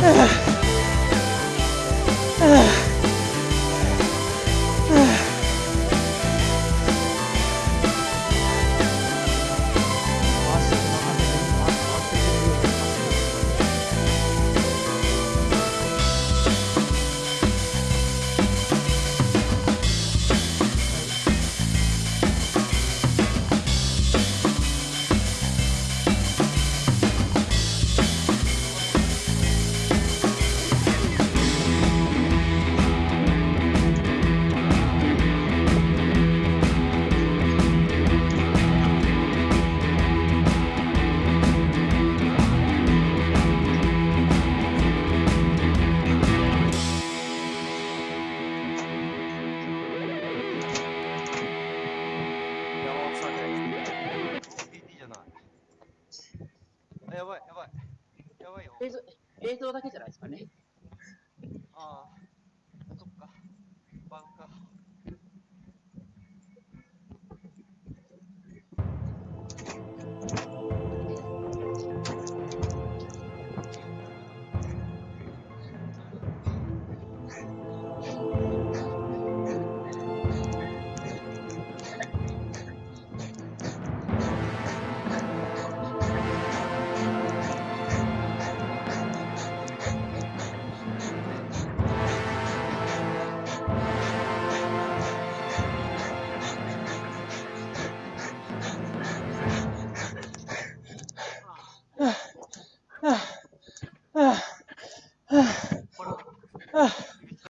是。映像映像だけじゃないですかね。ああ、